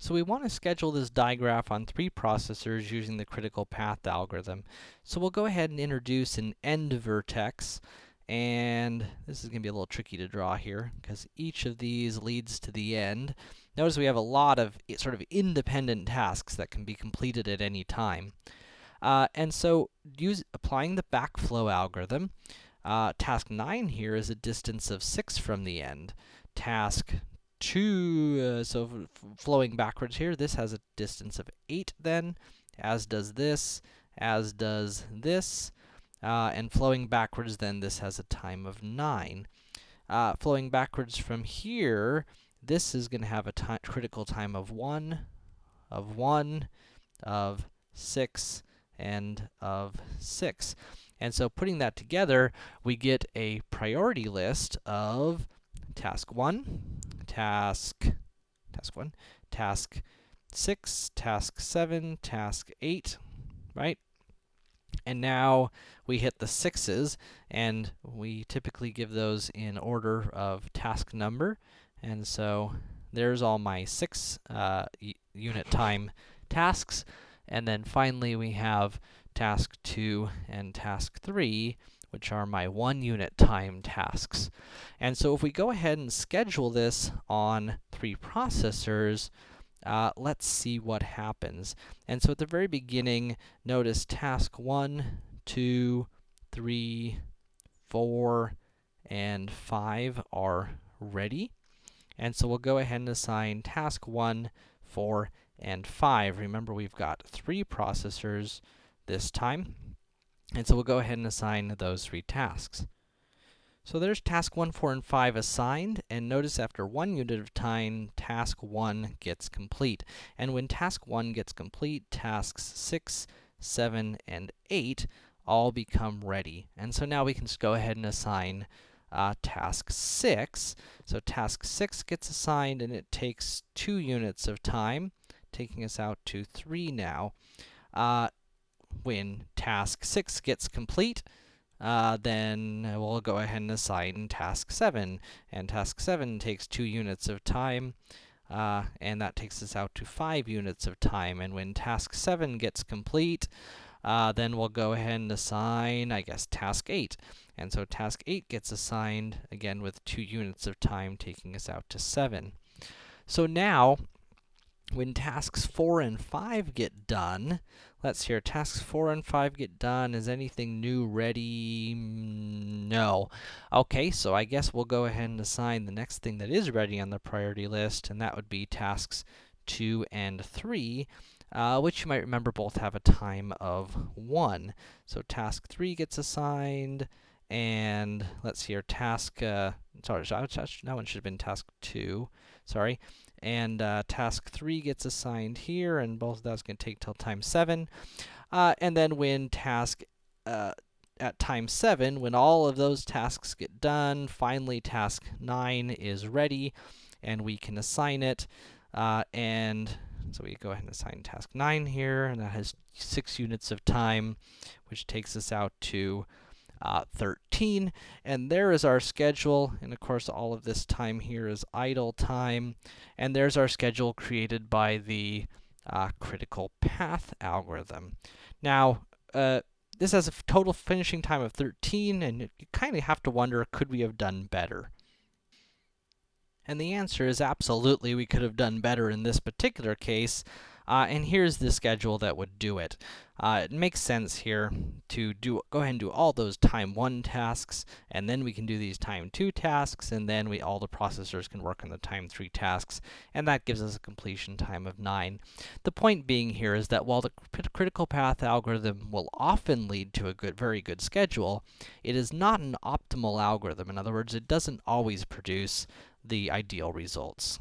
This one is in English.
So we want to schedule this digraph on three processors using the critical path algorithm. So we'll go ahead and introduce an end vertex, and this is going to be a little tricky to draw here, because each of these leads to the end. Notice we have a lot of sort of independent tasks that can be completed at any time. Uh, and so, use applying the backflow algorithm, uh, task 9 here is a distance of 6 from the end. Task two, uh, so flowing backwards here, this has a distance of 8 then, as does this, as does this, uh, and flowing backwards then, this has a time of 9. Uh, flowing backwards from here, this is going to have a ti critical time of 1, of 1, of 6, and of 6. And so putting that together, we get a priority list of task 1, task, task 1, task 6, task 7, task 8, right? And now we hit the 6s, and we typically give those in order of task number. And so there's all my 6 uh, unit time tasks. And then finally we have task 2 and task 3, which are my one unit time tasks. And so if we go ahead and schedule this on three processors, uh, let's see what happens. And so at the very beginning, notice task 1, 2, 3, 4, and 5 are ready. And so we'll go ahead and assign task 1, 4, and 5. Remember, we've got three processors this time. And so we'll go ahead and assign those three tasks. So there's task 1, 4, and 5 assigned, and notice after one unit of time, task 1 gets complete. And when task 1 gets complete, tasks 6, 7, and 8 all become ready. And so now we can just go ahead and assign uh, task 6. So task 6 gets assigned, and it takes 2 units of time, taking us out to 3 now. Uh, when task 6 gets complete, uh, then we'll go ahead and assign task 7. And task 7 takes 2 units of time, uh, and that takes us out to 5 units of time. And when task 7 gets complete, uh, then we'll go ahead and assign, I guess, task 8. And so task 8 gets assigned, again, with 2 units of time, taking us out to 7. So now, when tasks 4 and 5 get done, let's hear tasks 4 and 5 get done. Is anything new ready? No. Okay, so I guess we'll go ahead and assign the next thing that is ready on the priority list, and that would be tasks 2 and 3, uh, which you might remember both have a time of 1. So task 3 gets assigned, and let's see here, task, uh, sorry, that one should have been task 2, sorry and uh, task 3 gets assigned here, and both of going to take till time 7. Uh, and then when task uh, at time 7, when all of those tasks get done, finally task 9 is ready, and we can assign it, uh, and so we go ahead and assign task 9 here, and that has 6 units of time, which takes us out to uh, 13. And there is our schedule, and of course all of this time here is idle time. And there's our schedule created by the uh, critical path algorithm. Now, uh, this has a total finishing time of 13, and you kind of have to wonder, could we have done better? And the answer is absolutely we could have done better in this particular case. Uh, and here's the schedule that would do it. Uh, it makes sense here to do go ahead and do all those time 1 tasks, and then we can do these time 2 tasks, and then we all the processors can work on the time 3 tasks, and that gives us a completion time of 9. The point being here is that while the critical path algorithm will often lead to a good, very good schedule, it is not an optimal algorithm. In other words, it doesn't always produce the ideal results.